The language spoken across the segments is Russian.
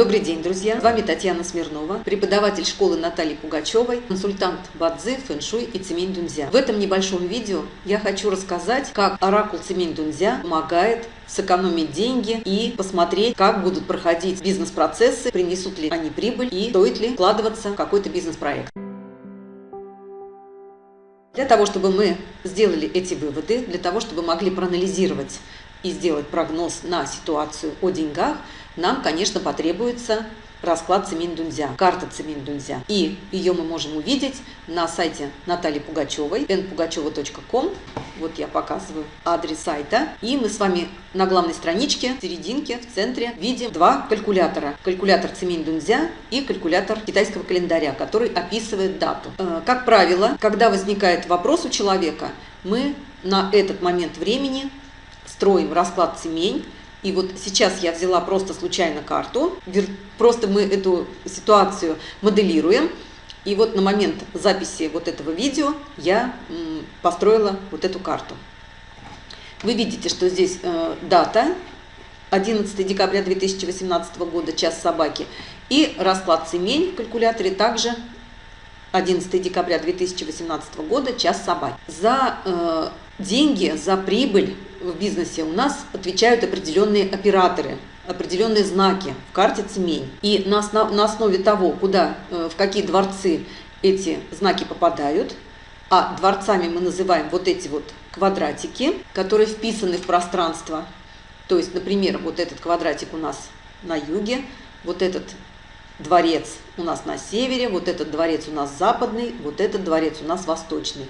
Добрый день, друзья! С вами Татьяна Смирнова, преподаватель школы Натальи Пугачевой, консультант Бадзи, фэншуй и цемень дунзя. В этом небольшом видео я хочу рассказать, как оракул цемень дунзя помогает сэкономить деньги и посмотреть, как будут проходить бизнес-процессы, принесут ли они прибыль и стоит ли вкладываться в какой-то бизнес-проект. Для того, чтобы мы сделали эти выводы, для того, чтобы могли проанализировать и сделать прогноз на ситуацию о деньгах, нам, конечно, потребуется расклад Цемень-Дунзя, карта Цемень-Дунзя. И ее мы можем увидеть на сайте Натальи Пугачевой, npugacheva.com. Вот я показываю адрес сайта. И мы с вами на главной страничке, в серединке, в центре, видим два калькулятора. Калькулятор Цемень-Дунзя и калькулятор китайского календаря, который описывает дату. Э, как правило, когда возникает вопрос у человека, мы на этот момент времени строим расклад семей. И вот сейчас я взяла просто случайно карту, просто мы эту ситуацию моделируем. И вот на момент записи вот этого видео я построила вот эту карту. Вы видите, что здесь э, дата 11 декабря 2018 года, час собаки, и расклад семей в калькуляторе также 11 декабря 2018 года, час собаки. За э, деньги, за прибыль в бизнесе у нас отвечают определенные операторы, определенные знаки в карте цемень. И на, основ, на основе того, куда, э, в какие дворцы эти знаки попадают, а дворцами мы называем вот эти вот квадратики, которые вписаны в пространство. То есть, например, вот этот квадратик у нас на юге, вот этот дворец у нас на севере, вот этот дворец у нас западный, вот этот дворец у нас восточный.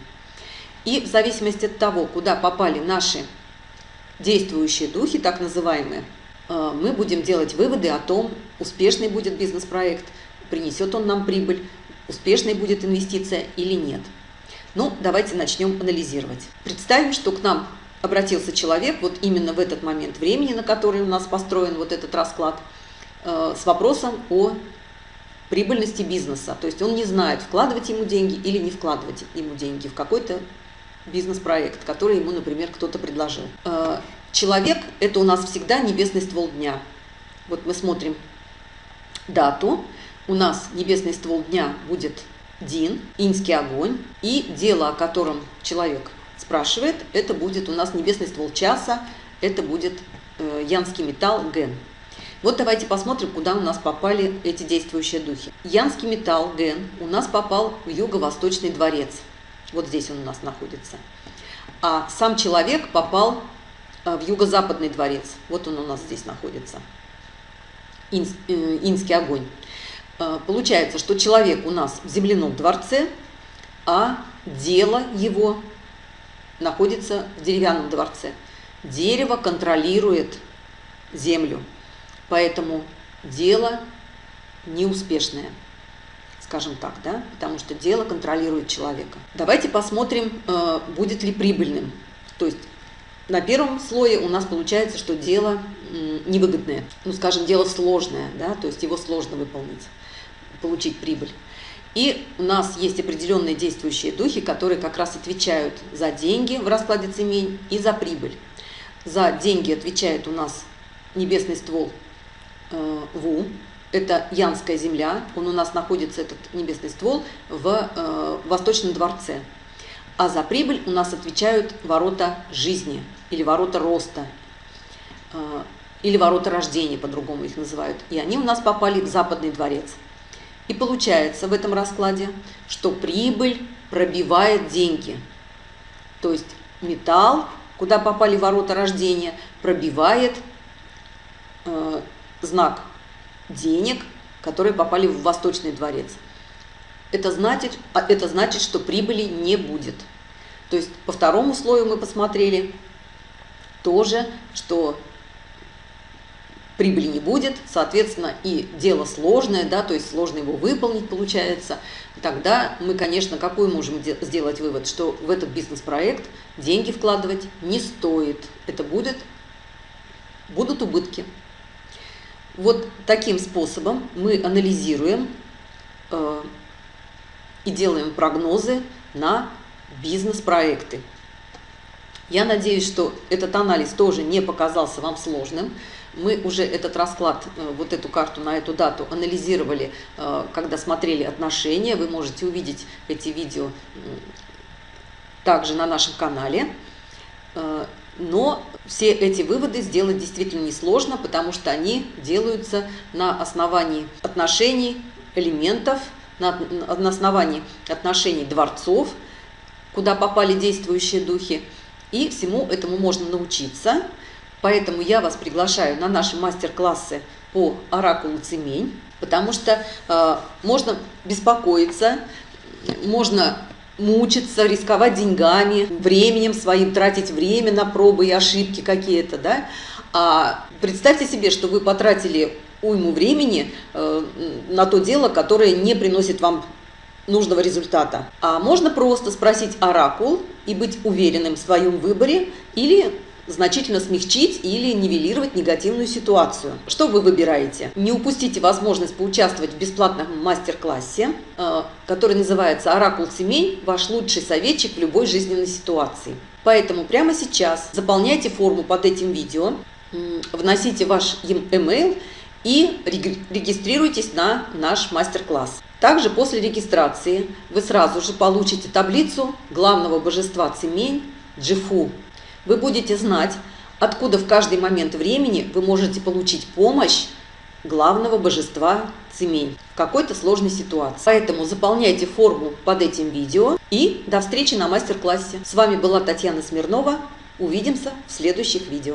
И в зависимости от того, куда попали наши действующие духи, так называемые, э, мы будем делать выводы о том, успешный будет бизнес-проект, принесет он нам прибыль, успешной будет инвестиция или нет. Ну, давайте начнем анализировать. Представим, что к нам обратился человек вот именно в этот момент времени, на который у нас построен вот этот расклад, э, с вопросом о прибыльности бизнеса. То есть он не знает, вкладывать ему деньги или не вкладывать ему деньги в какой-то бизнес-проект, который ему, например, кто-то предложил. Э, человек – это у нас всегда небесный ствол дня. Вот мы смотрим дату. У нас небесный ствол дня будет Дин, инский огонь. И дело, о котором человек спрашивает, это будет у нас небесный ствол часа, это будет э, янский металл Ген. Вот давайте посмотрим, куда у нас попали эти действующие духи. Янский металл Ген у нас попал в юго-восточный дворец. Вот здесь он у нас находится. А сам человек попал э, в юго-западный дворец. Вот он у нас здесь находится. Инс, э, инский огонь. Э, получается, что человек у нас в земляном дворце, а дело его находится в деревянном дворце. Дерево контролирует землю, поэтому дело неуспешное скажем так, да, потому что дело контролирует человека. Давайте посмотрим, э, будет ли прибыльным. То есть на первом слое у нас получается, что дело невыгодное, ну, скажем, дело сложное, да, то есть его сложно выполнить, получить прибыль. И у нас есть определенные действующие духи, которые как раз отвечают за деньги в раскладе цемень и за прибыль. За деньги отвечает у нас небесный ствол э, Ву, это Янская земля, он у нас находится, этот небесный ствол, в э, Восточном дворце. А за прибыль у нас отвечают ворота жизни или ворота роста, э, или ворота рождения, по-другому их называют. И они у нас попали в Западный дворец. И получается в этом раскладе, что прибыль пробивает деньги. То есть металл, куда попали ворота рождения, пробивает э, знак денег, которые попали в Восточный дворец. Это значит, а это значит, что прибыли не будет. То есть по второму слою мы посмотрели тоже, что прибыли не будет, соответственно, и дело сложное, да, то есть сложно его выполнить получается, тогда мы, конечно, какой можем сделать вывод, что в этот бизнес-проект деньги вкладывать не стоит. Это будет, будут убытки. Вот таким способом мы анализируем э, и делаем прогнозы на бизнес-проекты. Я надеюсь, что этот анализ тоже не показался вам сложным. Мы уже этот расклад, э, вот эту карту на эту дату анализировали, э, когда смотрели отношения. Вы можете увидеть эти видео также на нашем канале. Но все эти выводы сделать действительно несложно, потому что они делаются на основании отношений, элементов, на основании отношений дворцов, куда попали действующие духи. И всему этому можно научиться. Поэтому я вас приглашаю на наши мастер-классы по оракулу Цемень, потому что э, можно беспокоиться, можно мучиться, рисковать деньгами, временем своим, тратить время на пробы и ошибки какие-то, да. А представьте себе, что вы потратили уйму времени э, на то дело, которое не приносит вам нужного результата. А можно просто спросить оракул и быть уверенным в своем выборе или значительно смягчить или нивелировать негативную ситуацию. Что вы выбираете? Не упустите возможность поучаствовать в бесплатном мастер-классе, э, который называется «Оракул семей. Ваш лучший советчик в любой жизненной ситуации». Поэтому прямо сейчас заполняйте форму под этим видео, вносите ваш email и регистрируйтесь на наш мастер-класс. Также после регистрации вы сразу же получите таблицу главного божества Цемень Джифу вы будете знать, откуда в каждый момент времени вы можете получить помощь главного божества Цемень в какой-то сложной ситуации. Поэтому заполняйте форму под этим видео и до встречи на мастер-классе. С вами была Татьяна Смирнова. Увидимся в следующих видео.